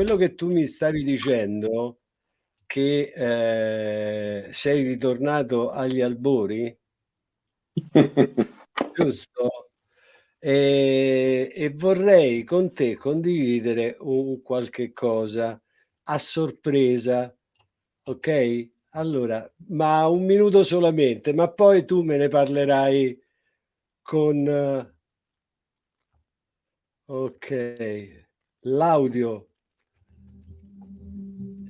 quello che tu mi stavi dicendo che eh, sei ritornato agli albori, giusto? E, e, vorrei con te condividere un qualche cosa a sorpresa, ok? Allora, ma un minuto solamente, ma poi tu me ne parlerai con... Ok, l'audio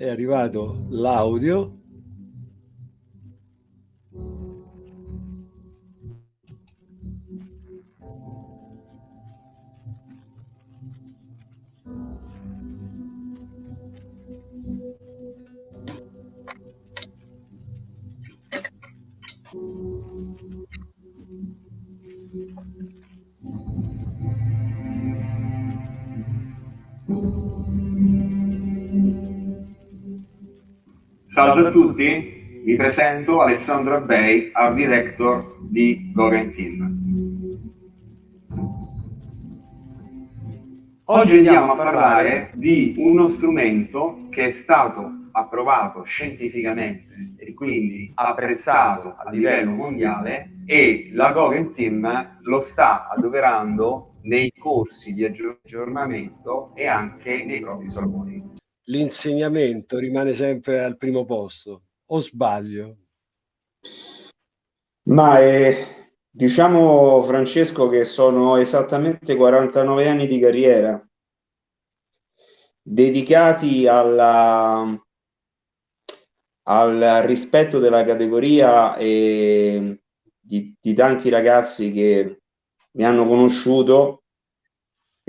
è arrivato l'audio Salve a tutti, mi presento Alessandro Abbei, Art Director di Goren Team. Oggi andiamo a parlare di uno strumento che è stato approvato scientificamente e quindi apprezzato a livello mondiale e la Team lo sta adoperando nei corsi di aggiornamento e anche nei propri saloni l'insegnamento rimane sempre al primo posto, o sbaglio? Ma è, diciamo Francesco che sono esattamente 49 anni di carriera dedicati alla, al rispetto della categoria e di, di tanti ragazzi che mi hanno conosciuto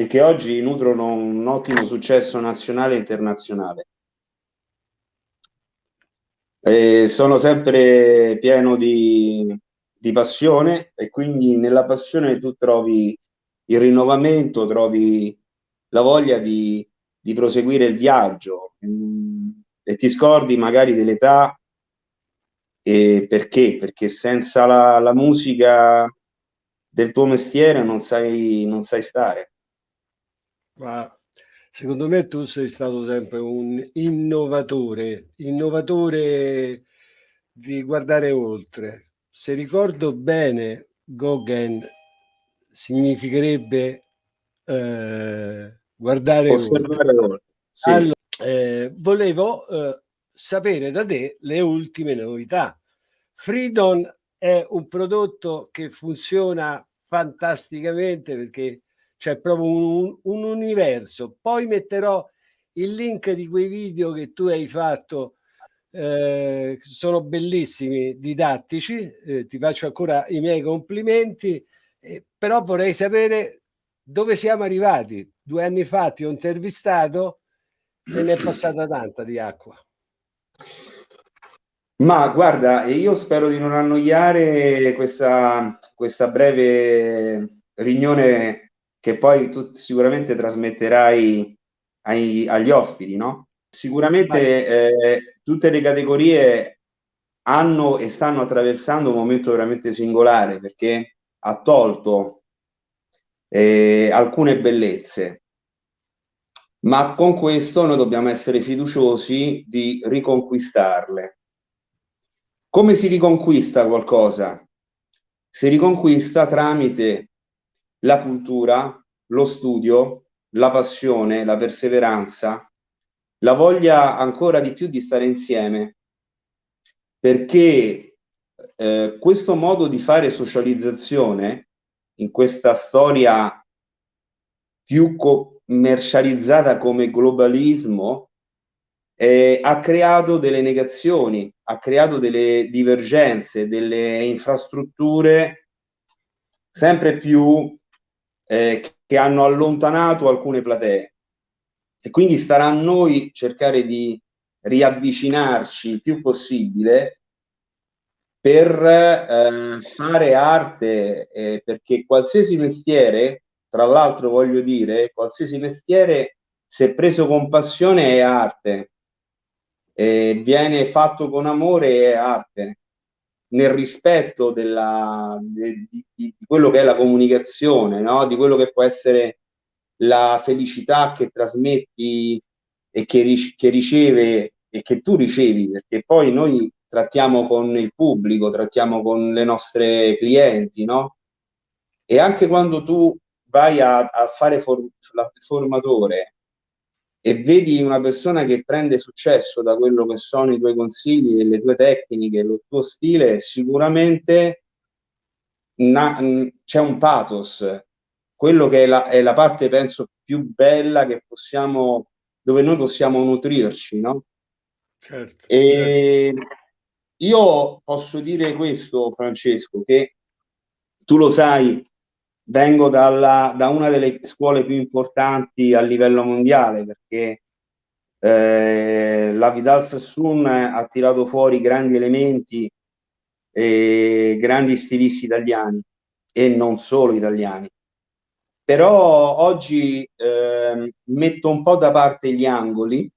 e che oggi nutrono un ottimo successo nazionale e internazionale. E sono sempre pieno di, di passione e quindi nella passione tu trovi il rinnovamento, trovi la voglia di, di proseguire il viaggio mm, e ti scordi magari dell'età e perché? Perché senza la, la musica del tuo mestiere non sai, non sai stare. Ma secondo me tu sei stato sempre un innovatore, innovatore di guardare oltre. Se ricordo bene, Gauguin significherebbe eh, guardare Osservare oltre. oltre. Sì. Allora, eh, volevo eh, sapere da te le ultime novità. Freedom è un prodotto che funziona fantasticamente perché c'è proprio un, un, universo. Poi metterò il link di quei video che tu hai fatto, eh, sono bellissimi, didattici, eh, ti faccio ancora i miei complimenti, eh, però vorrei sapere dove siamo arrivati. Due anni fa ti ho intervistato e ne è passata tanta di acqua. Ma guarda, io spero di non annoiare questa, questa breve riunione che poi tu sicuramente trasmetterai ai, agli ospiti, no? Sicuramente eh, tutte le categorie hanno e stanno attraversando un momento veramente singolare perché ha tolto eh, alcune bellezze, ma con questo noi dobbiamo essere fiduciosi di riconquistarle. Come si riconquista qualcosa? Si riconquista tramite la cultura, lo studio, la passione, la perseveranza, la voglia ancora di più di stare insieme, perché eh, questo modo di fare socializzazione in questa storia più commercializzata come globalismo eh, ha creato delle negazioni, ha creato delle divergenze, delle infrastrutture sempre più eh, che hanno allontanato alcune platee. E quindi starà a noi cercare di riavvicinarci il più possibile per eh, fare arte eh, perché qualsiasi mestiere tra l'altro voglio dire qualsiasi mestiere se preso con passione è arte. E viene fatto con amore è arte nel rispetto della, di, di, di, quello che è la comunicazione, no? di quello che può essere la felicità che trasmetti e che, che riceve e che tu ricevi, perché poi noi trattiamo con il pubblico, trattiamo con le nostre clienti, no? E anche quando tu vai a, a fare for, il formatore e vedi una persona che prende successo da quello che sono i tuoi consigli, le tue tecniche, il tuo stile, sicuramente c'è un pathos, quello che è la, è la parte, penso, più bella che possiamo, dove noi possiamo nutrirci, no? Certo, e certo. io posso dire questo, Francesco, che tu lo sai, vengo dalla, da una delle scuole più importanti a livello mondiale perché eh, la Vidal Sassoon ha tirato fuori grandi elementi e grandi stilisti italiani e non solo italiani. Però oggi eh, metto un po' da parte gli angoli,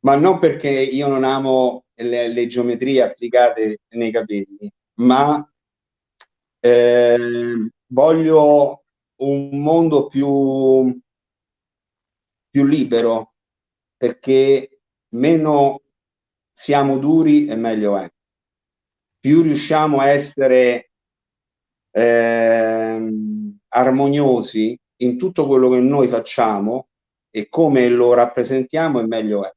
ma non perché io non amo le, le geometrie applicate nei capelli, ma eh, voglio un mondo più, più libero perché meno siamo duri e meglio è. Più riusciamo a essere eh, armoniosi in tutto quello che noi facciamo e come lo rappresentiamo e meglio è.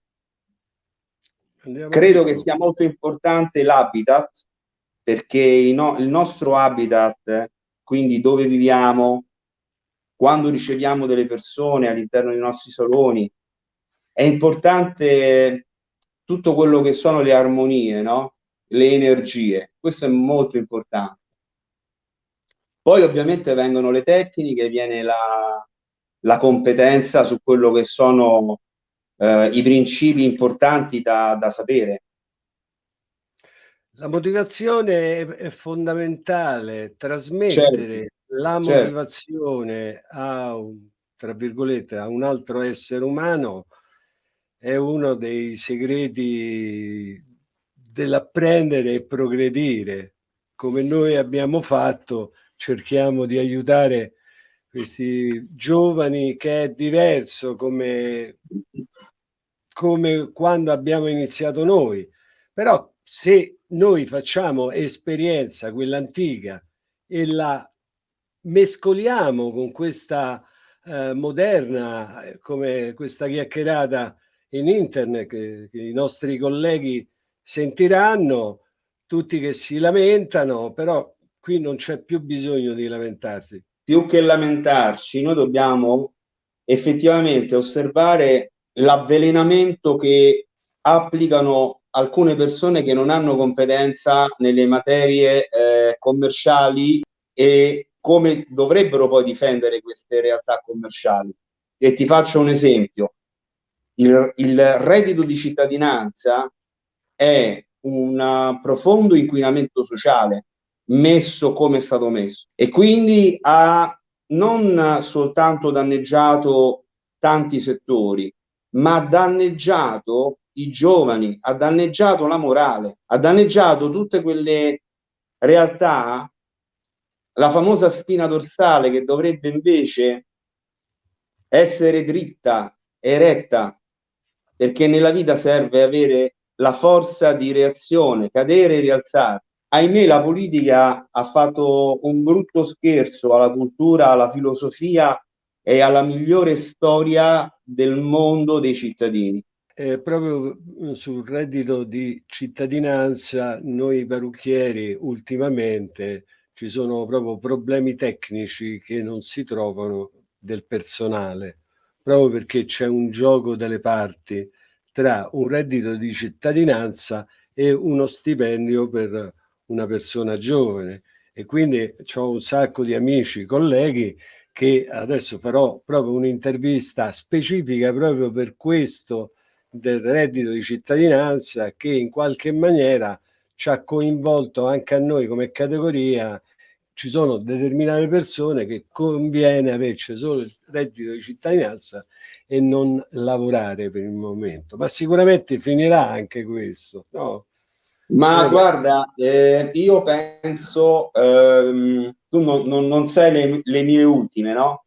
Andiamo Credo che sia molto importante l'habitat perché no, il nostro habitat, quindi dove viviamo, quando riceviamo delle persone all'interno dei nostri saloni, è importante tutto quello che sono le armonie, no? le energie. Questo è molto importante. Poi ovviamente vengono le tecniche, viene la, la competenza su quello che sono eh, i principi importanti da, da sapere. La motivazione è, fondamentale, trasmettere certo, la certo. motivazione certo. a, un, tra virgolette, a un altro essere umano è uno dei segreti dell'apprendere e progredire. Come noi abbiamo fatto, cerchiamo di aiutare questi giovani che è diverso come, come quando abbiamo iniziato noi. Però se noi facciamo esperienza, quella antica, e la mescoliamo con questa eh, moderna, eh, come questa chiacchierata in internet che, che i nostri colleghi sentiranno, tutti che si lamentano, però qui non c'è più bisogno di lamentarsi. Più che lamentarci, noi dobbiamo effettivamente osservare l'avvelenamento che applicano alcune persone che non hanno competenza nelle materie eh, commerciali e come dovrebbero poi difendere queste realtà commerciali. E ti faccio un esempio. Il, il reddito di cittadinanza è un profondo inquinamento sociale messo come è stato messo e quindi ha non soltanto danneggiato tanti settori, ma ha danneggiato i giovani, ha danneggiato la morale, ha danneggiato tutte quelle realtà, la famosa spina dorsale che dovrebbe invece essere dritta, eretta, perché nella vita serve avere la forza di reazione, cadere e rialzare. Ahimè la politica ha fatto un brutto scherzo alla cultura, alla filosofia e alla migliore storia del mondo dei cittadini eh, proprio mm, sul reddito di cittadinanza, noi parrucchieri ultimamente ci sono proprio problemi tecnici che non si trovano del personale, proprio perché c'è un gioco delle parti tra un reddito di cittadinanza e uno stipendio per una persona giovane. E quindi ho un sacco di amici, colleghi che adesso farò proprio un'intervista specifica proprio per questo del reddito di cittadinanza che in qualche maniera ci ha coinvolto anche a noi come categoria. Ci sono determinate persone che conviene averci solo il reddito di cittadinanza e non lavorare per il momento. Ma sicuramente finirà anche questo no? ma eh, guarda eh, io penso ehm, tu non, non, non sai le, le mie ultime no?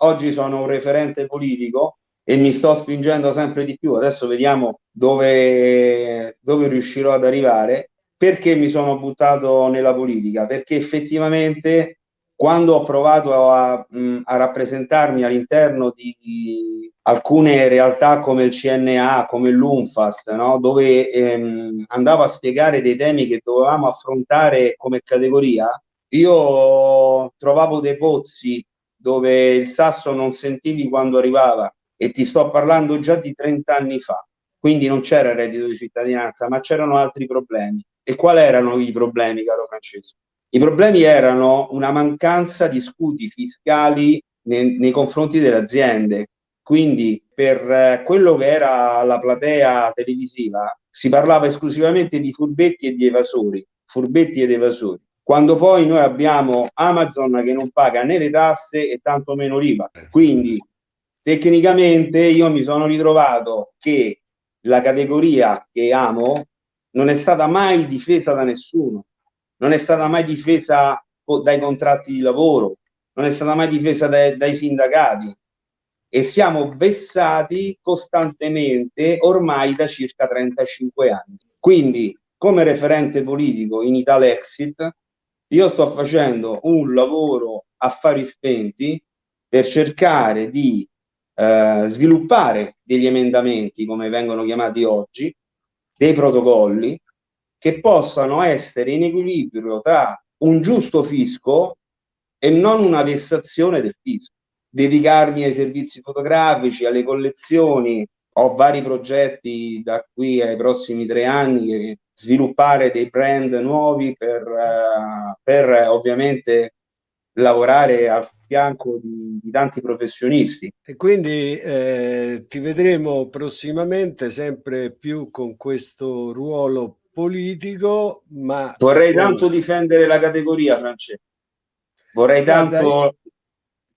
Oggi sono un referente politico e mi sto spingendo sempre di più. Adesso vediamo dove, dove riuscirò ad arrivare. Perché mi sono buttato nella politica? Perché effettivamente quando ho provato a, a rappresentarmi all'interno di alcune realtà come il CNA, come l'UNFAST, no? dove ehm, andavo a spiegare dei temi che dovevamo affrontare come categoria, io trovavo dei pozzi dove il sasso non sentivi quando arrivava e ti sto parlando già di 30 anni fa. Quindi non c'era reddito di cittadinanza, ma c'erano altri problemi. E quali erano i problemi, caro Francesco? I problemi erano una mancanza di scudi fiscali nei, nei confronti delle aziende. Quindi per eh, quello che era la platea televisiva si parlava esclusivamente di furbetti e di evasori, furbetti ed evasori. Quando poi noi abbiamo Amazon che non paga né le tasse e tanto meno l'IVA. Quindi tecnicamente io mi sono ritrovato che la categoria che amo non è stata mai difesa da nessuno, non è stata mai difesa dai contratti di lavoro, non è stata mai difesa dai, dai sindacati e siamo vessati costantemente ormai da circa 35 anni. Quindi, come referente politico in Italexit, io sto facendo un lavoro a fari spenti per cercare di eh, sviluppare degli emendamenti, come vengono chiamati oggi, dei protocolli che possano essere in equilibrio tra un giusto fisco e non una vessazione del fisco. Dedicarmi ai servizi fotografici, alle collezioni, ho vari progetti da qui ai prossimi tre anni, sviluppare dei brand nuovi per, uh, per ovviamente lavorare al fianco di, di tanti professionisti. E quindi eh, ti vedremo prossimamente sempre più con questo ruolo politico, ma... Vorrei tanto difendere la categoria, Francesco. Vorrei Guarda, tanto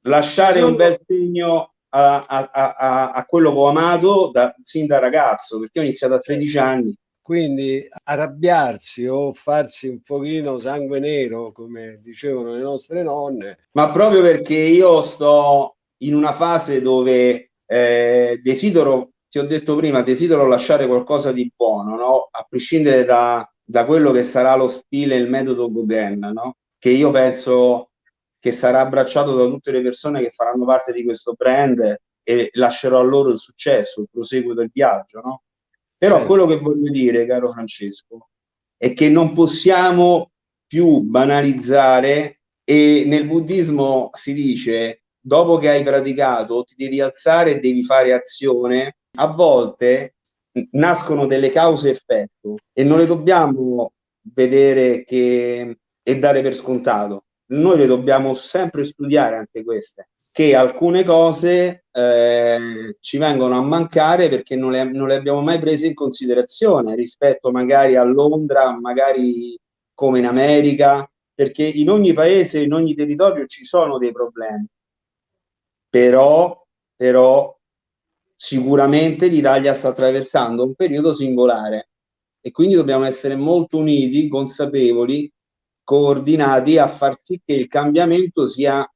lasciare sono... un bel segno a, a, a, a, quello che ho amato da, sin da ragazzo, perché ho iniziato a 13 anni quindi arrabbiarsi o farsi un pochino sangue nero, come dicevano le nostre nonne. Ma proprio perché io sto in una fase dove eh, desidero, ti ho detto prima, desidero lasciare qualcosa di buono, no? a prescindere da, da quello che sarà lo stile, il metodo Gauguin, no? che io penso che sarà abbracciato da tutte le persone che faranno parte di questo brand e lascerò a loro il successo, il proseguo del viaggio. No? Però certo. quello che voglio dire, caro Francesco, è che non possiamo più banalizzare e nel buddismo si dice dopo che hai praticato ti devi alzare e devi fare azione. A volte nascono delle cause effetto e non le dobbiamo vedere che, e dare per scontato. Noi le dobbiamo sempre studiare anche queste che alcune cose eh, ci vengono a mancare perché non le, non le, abbiamo mai prese in considerazione rispetto magari a Londra, magari come in America, perché in ogni paese, in ogni territorio ci sono dei problemi. Però, però sicuramente l'Italia sta attraversando un periodo singolare e quindi dobbiamo essere molto uniti, consapevoli, coordinati a far sì che il cambiamento sia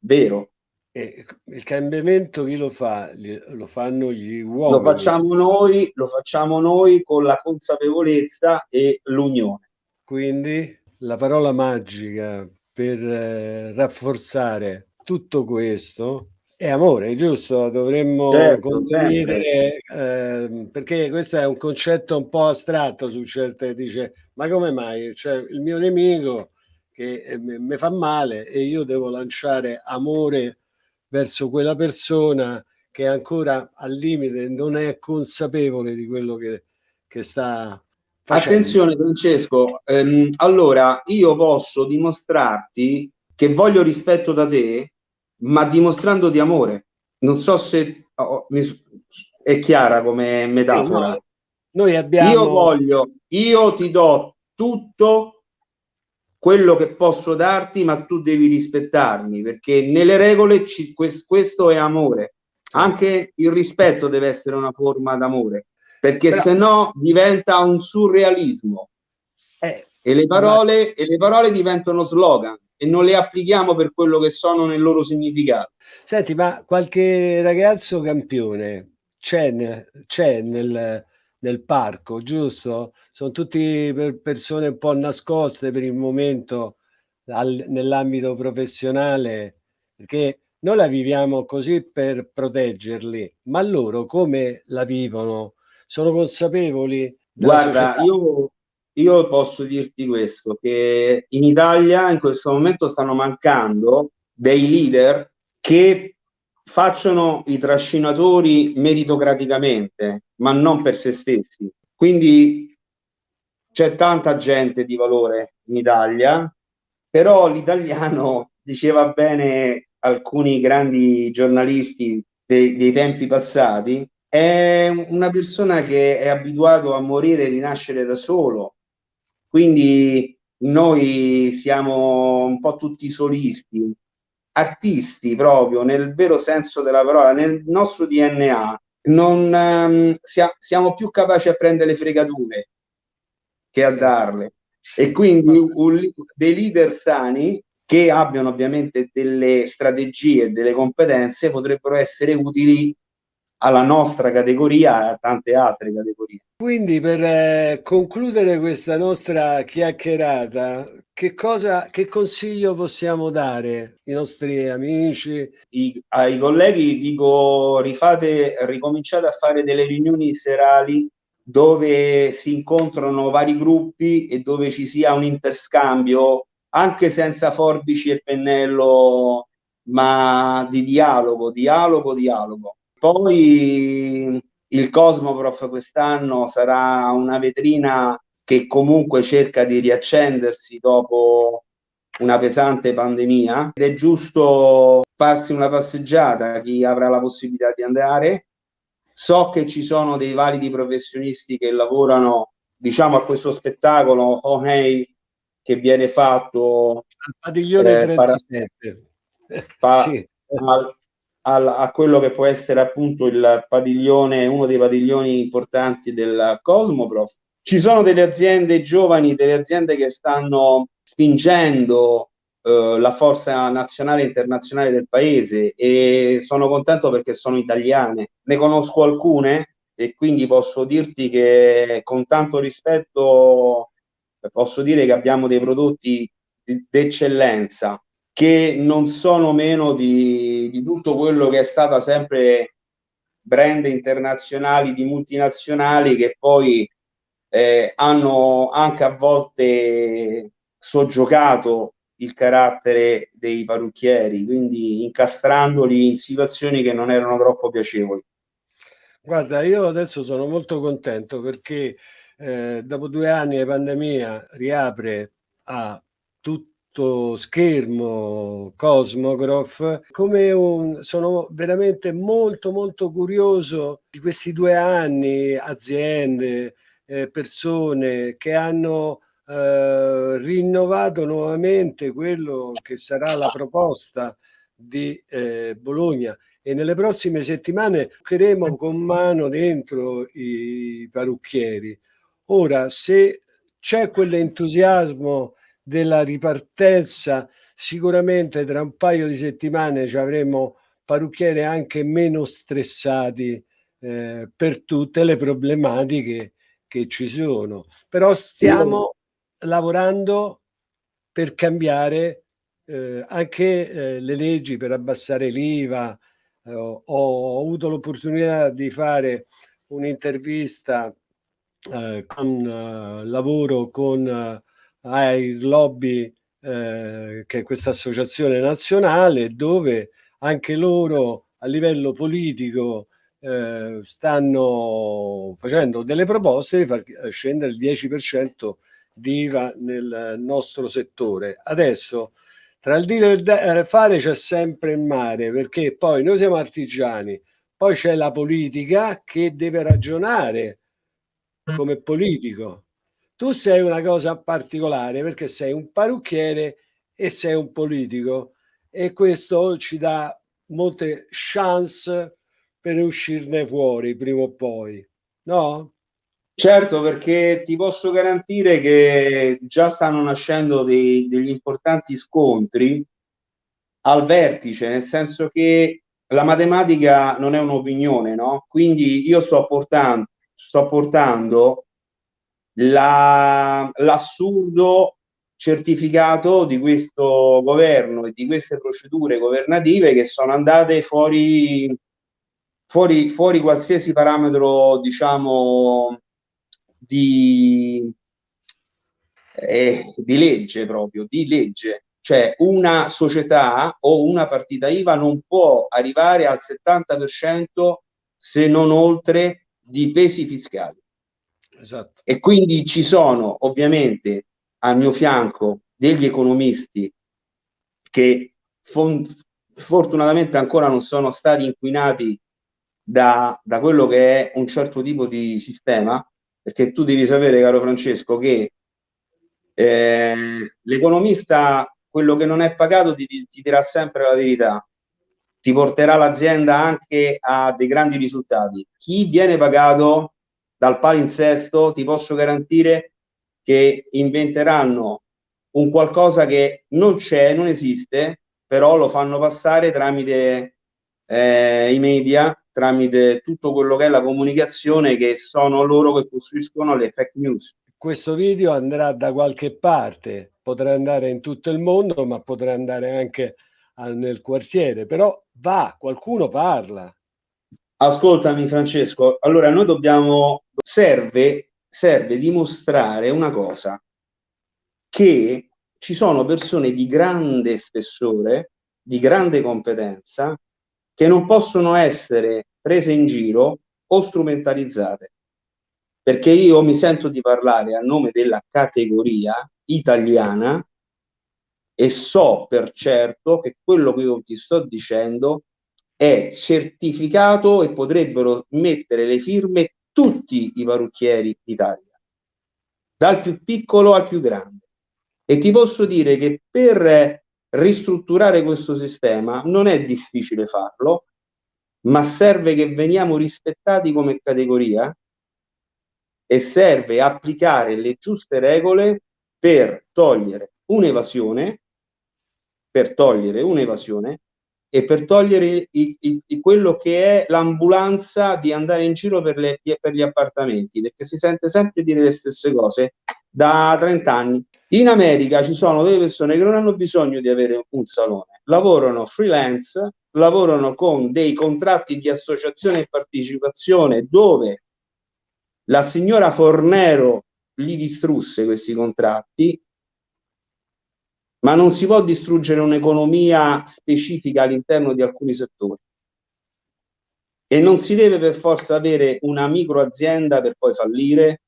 vero, e il cambiamento chi lo fa? Lo fanno gli uomini. Lo facciamo noi, lo facciamo noi con la consapevolezza e l'unione. Quindi la parola magica per eh, rafforzare tutto questo è amore, giusto? Dovremmo certo, condividere eh, perché questo è un concetto un po' astratto su certe dice ma come mai? Cioè il mio nemico che eh, mi fa male e io devo lanciare amore verso quella persona che ancora al limite non è consapevole di quello che, che sta facendo. Attenzione Francesco, ehm, allora io posso dimostrarti che voglio rispetto da te, ma dimostrando di amore. Non so se oh, mi, è chiara come metafora. Sì, no. Noi abbiamo... Io voglio, io ti do tutto quello che posso darti, ma tu devi rispettarmi, perché nelle regole ci, questo è amore. Anche il rispetto deve essere una forma d'amore, perché Però... se no diventa un surrealismo. Eh, e, le parole, ma... e le parole diventano slogan. e non le applichiamo per quello che sono nel loro significato. Senti, ma qualche ragazzo campione c'è nel, nel, nel parco, giusto? Sono tutti persone un po' nascoste per il momento nell'ambito professionale, perché noi la viviamo così per proteggerli, ma loro come la vivono? Sono consapevoli? Guarda, io, io posso dirti questo, che in Italia in questo momento stanno mancando dei leader che facciano i trascinatori meritocraticamente, ma non per se stessi. Quindi c'è tanta gente di valore in Italia, però l'italiano diceva bene alcuni grandi giornalisti dei, dei tempi passati, è una persona che è abituato a morire e rinascere da solo. Quindi noi siamo un po' tutti solisti, artisti proprio nel vero senso della parola, nel nostro DNA, non um, sia, siamo più capaci a prendere le fregature che a darle. E quindi un, dei leader sani che abbiano ovviamente delle strategie, delle competenze, potrebbero essere utili alla nostra categoria e a tante altre categorie. Quindi per eh, concludere questa nostra chiacchierata, che, cosa, che consiglio possiamo dare ai nostri amici? I, ai colleghi dico rifate, ricominciate a fare delle riunioni serali dove si incontrano vari gruppi e dove ci sia un interscambio anche senza forbici e pennello ma di dialogo, dialogo, dialogo poi il Cosmoprof quest'anno sarà una vetrina che comunque cerca di riaccendersi dopo una pesante pandemia ed è giusto farsi una passeggiata chi avrà la possibilità di andare. So che ci sono dei validi professionisti che lavorano diciamo a questo spettacolo oh hey, che viene fatto al padiglione eh, 37 pa, sì. al, a quello che può essere appunto il padiglione, uno dei padiglioni importanti del Cosmoprof. Ci sono delle aziende giovani, delle aziende che stanno spingendo eh, la forza nazionale e internazionale del paese e sono contento perché sono italiane. Ne conosco alcune e quindi posso dirti che con tanto rispetto posso dire che abbiamo dei prodotti d'eccellenza che non sono meno di, di tutto quello che è stata sempre brand internazionali di multinazionali che poi eh, hanno anche a volte soggiocato il carattere dei parrucchieri, quindi incastrandoli in situazioni che non erano troppo piacevoli. Guarda, io adesso sono molto contento perché eh, dopo due anni di pandemia riapre a tutti schermo Cosmograph come un, sono veramente molto molto curioso di questi due anni aziende eh, persone che hanno eh, rinnovato nuovamente quello che sarà la proposta di eh, Bologna. E nelle prossime settimane toccheremo con mano dentro i parrucchieri. Ora se c'è quell'entusiasmo della ripartenza sicuramente tra un paio di settimane ci avremo parrucchieri anche meno stressati eh, per tutte le problematiche che ci sono. Però stiamo Io... lavorando per cambiare eh, anche eh, le leggi per abbassare l'IVA. Eh, ho, ho, avuto l'opportunità di fare un'intervista eh, con eh, lavoro con ai lobby eh, che è questa associazione nazionale dove anche loro a livello politico eh, stanno facendo delle proposte di far scendere il 10% di IVA nel nostro settore. Adesso tra il dire e il eh, fare c'è sempre il mare perché poi noi siamo artigiani, poi c'è la politica che deve ragionare come politico tu sei una cosa particolare perché sei un parrucchiere e sei un politico e questo ci dà molte chance per uscirne fuori prima o poi, no? Certo, perché ti posso garantire che già stanno nascendo dei, degli importanti scontri al vertice, nel senso che la matematica non è un'opinione, no? Quindi io sto portando, sto portando la, l'assurdo certificato di questo governo e di queste procedure governative che sono andate fuori, fuori, fuori qualsiasi parametro, diciamo, di, eh, di legge proprio, di legge. Cioè una società o una partita IVA non può arrivare al 70% se non oltre di pesi fiscali. Esatto. E quindi ci sono ovviamente al mio fianco degli economisti che fortunatamente ancora non sono stati inquinati da, da quello che è un certo tipo di sistema, perché tu devi sapere, caro Francesco, che eh, l'economista, quello che non è pagato, ti, ti dirà sempre la verità, ti porterà l'azienda anche a dei grandi risultati. Chi viene pagato dal palinsesto, ti posso garantire che inventeranno un qualcosa che non c'è, non esiste, però lo fanno passare tramite eh, i media, tramite tutto quello che è la comunicazione che sono loro che costruiscono le fake news. Questo video andrà da qualche parte, potrà andare in tutto il mondo, ma potrà andare anche nel quartiere, però va, qualcuno parla. Ascoltami Francesco, allora noi dobbiamo, serve, serve dimostrare una cosa, che ci sono persone di grande spessore, di grande competenza, che non possono essere prese in giro o strumentalizzate. Perché io mi sento di parlare a nome della categoria italiana e so per certo che quello che io ti sto dicendo è certificato e potrebbero mettere le firme tutti i parrucchieri d'Italia, dal più piccolo al più grande. E ti posso dire che per ristrutturare questo sistema non è difficile farlo, ma serve che veniamo rispettati come categoria e serve applicare le giuste regole per togliere un'evasione, per togliere un'evasione e per togliere i, i, i, quello che è l'ambulanza di andare in giro per, le, per gli appartamenti, perché si sente sempre dire le stesse cose da 30 anni. In America ci sono delle persone che non hanno bisogno di avere un salone, lavorano freelance, lavorano con dei contratti di associazione e partecipazione dove la signora Fornero li distrusse questi contratti, ma non si può distruggere un'economia specifica all'interno di alcuni settori. E non si deve per forza avere una microazienda per poi fallire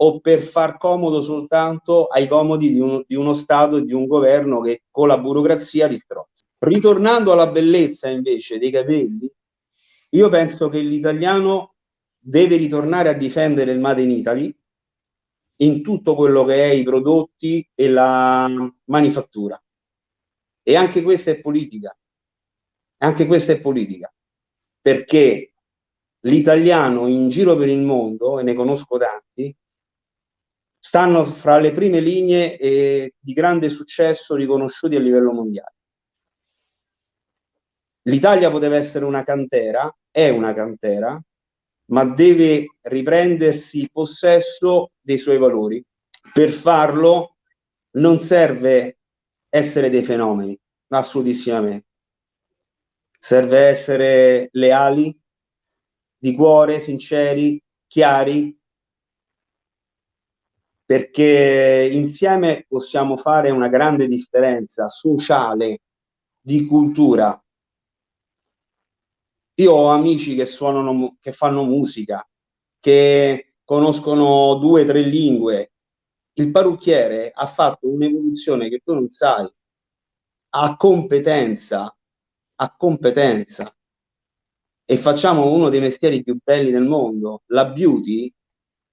o per far comodo soltanto ai comodi di, un, di uno Stato e di un governo che con la burocrazia distrozza. Ritornando alla bellezza invece dei capelli, io penso che l'italiano deve ritornare a difendere il Made in Italy in tutto quello che è i prodotti e la manifattura. E anche questa è politica. Anche questa è politica. Perché l'italiano in giro per il mondo, e ne conosco tanti, stanno fra le prime linee eh, di grande successo riconosciuti a livello mondiale. L'Italia poteva essere una cantera, è una cantera, ma deve riprendersi possesso dei suoi valori. Per farlo non serve essere dei fenomeni, assolutissimamente. Serve essere leali, di cuore, sinceri, chiari, perché insieme possiamo fare una grande differenza sociale, di cultura, io ho amici che suonano, che fanno musica, che conoscono due o tre lingue. Il parrucchiere ha fatto un'evoluzione che tu non sai, a competenza, a competenza. E facciamo uno dei mestieri più belli del mondo. La beauty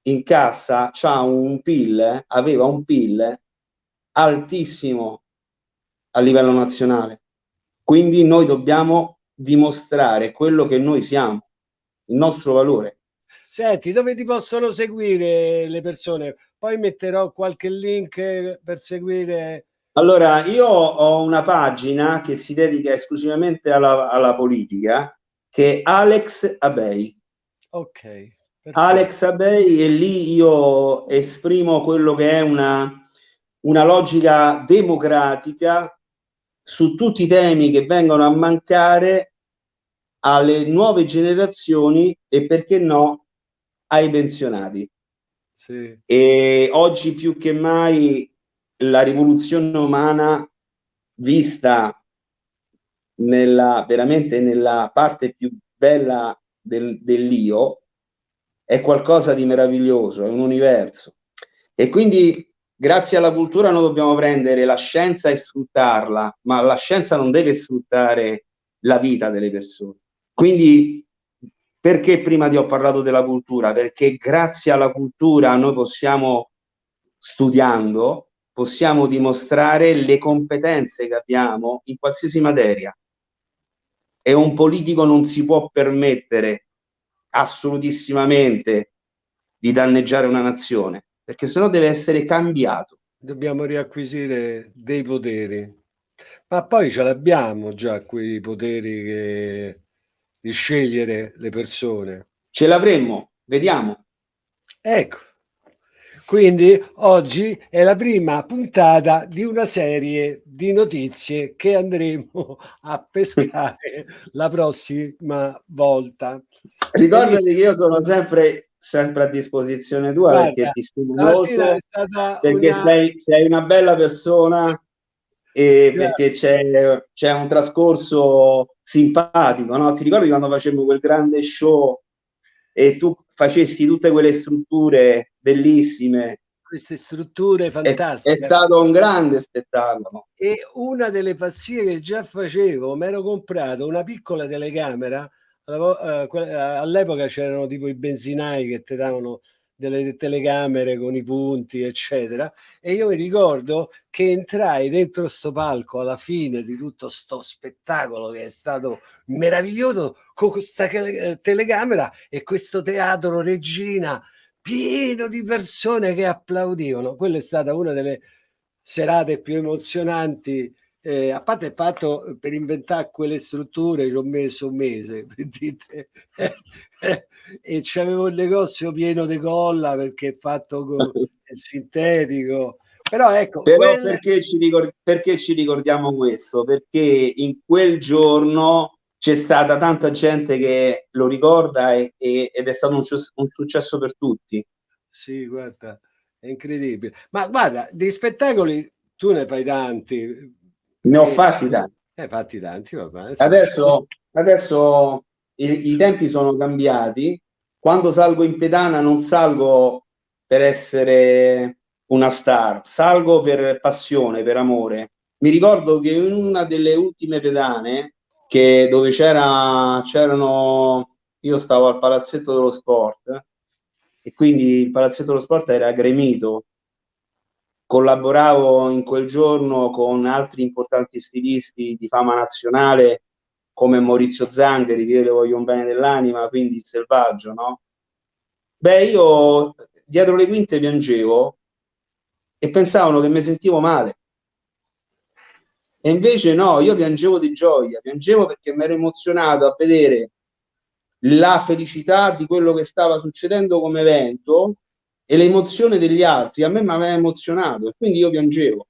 in cassa c'ha un PIL, aveva un PIL altissimo a livello nazionale. Quindi noi dobbiamo dimostrare quello che noi siamo, il nostro valore. Senti, dove ti possono seguire le persone? Poi metterò qualche link per seguire. Allora, io ho una pagina che si dedica esclusivamente alla, alla politica, che è Alex Abei. Ok. Perfetto. Alex Abei e lì io esprimo quello che è una, una logica democratica su tutti i temi che vengono a mancare alle nuove generazioni e perché no ai pensionati. Sì. E oggi più che mai la rivoluzione umana vista nella, veramente nella parte più bella del, dell'io è qualcosa di meraviglioso, è un universo. E quindi grazie alla cultura noi dobbiamo prendere la scienza e sfruttarla, ma la scienza non deve sfruttare la vita delle persone. Quindi perché prima ti ho parlato della cultura? Perché grazie alla cultura noi possiamo, studiando, possiamo dimostrare le competenze che abbiamo in qualsiasi materia. E un politico non si può permettere assolutissimamente di danneggiare una nazione, perché sennò deve essere cambiato. Dobbiamo riacquisire dei poteri, ma poi ce l'abbiamo già quei poteri che di scegliere le persone. Ce l'avremmo, vediamo. Ecco, quindi oggi è la prima puntata di una serie di notizie che andremo a pescare la prossima volta. Ricordati che io sono sempre, sempre a disposizione tua Guarda, perché ti stimo molto, perché una... sei, sei una bella persona e perché c'è un trascorso simpatico, no? Ti ricordi quando facemmo quel grande show e tu facesti tutte quelle strutture bellissime? Queste strutture fantastiche. È, è stato un grande spettacolo. E una delle pazzie che già facevo, mi ero comprato una piccola telecamera, all'epoca c'erano tipo i benzinai che ti davano delle telecamere con i punti, eccetera. E io mi ricordo che entrai dentro sto palco alla fine di tutto sto spettacolo che è stato meraviglioso con questa telecamera e questo teatro regina pieno di persone che applaudivano. Quella è stata una delle serate più emozionanti eh, a parte il fatto eh, per inventare quelle strutture ci ho messo un mese dite, e c'avevo il negozio pieno di colla perché è fatto con il sintetico. Però ecco però quella... perché, ci perché ci ricordiamo questo? Perché in quel giorno c'è stata tanta gente che lo ricorda e, e, ed è stato un, un successo per tutti. Sì guarda è incredibile. Ma guarda di spettacoli tu ne fai tanti ne ho fatti tanti. Eh, fatti tanti, vabbè. Adesso, adesso i, i, tempi sono cambiati. Quando salgo in pedana non salgo per essere una star, salgo per passione, per amore. Mi ricordo che in una delle ultime pedane, che dove c'era, c'erano, io stavo al palazzetto dello sport, e quindi il palazzetto dello sport era gremito collaboravo in quel giorno con altri importanti stilisti di fama nazionale come Maurizio Zangheri, che le voglio un bene dell'anima, quindi il selvaggio, no? Beh, io dietro le quinte piangevo e pensavano che mi sentivo male. E invece no, io piangevo di gioia, piangevo perché mi ero emozionato a vedere la felicità di quello che stava succedendo come evento e l'emozione degli altri a me mi aveva emozionato e quindi io piangevo.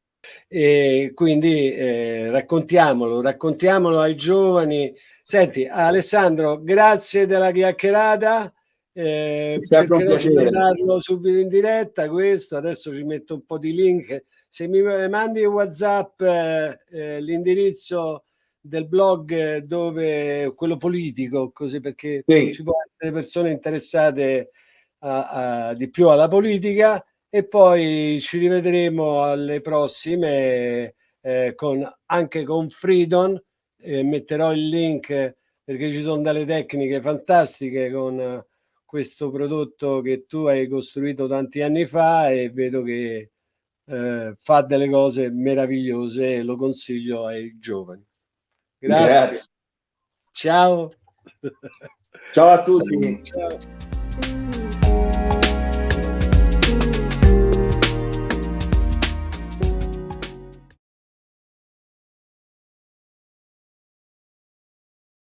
E quindi eh, raccontiamolo, raccontiamolo ai giovani. Senti, Alessandro, grazie della chiacchierata. Eh, sempre un piacere. subito in diretta questo, adesso ci metto un po' di link. Se mi mandi WhatsApp eh, eh, l'indirizzo del blog dove quello politico, così perché sì. ci può essere persone interessate a, a, di più alla politica e poi ci rivedremo alle prossime eh, con, anche con Freedom eh, metterò il link perché ci sono delle tecniche fantastiche con questo prodotto che tu hai costruito tanti anni fa e vedo che eh, fa delle cose meravigliose e lo consiglio ai giovani. Grazie. Grazie. Ciao. Ciao a tutti. Ciao. Ciao.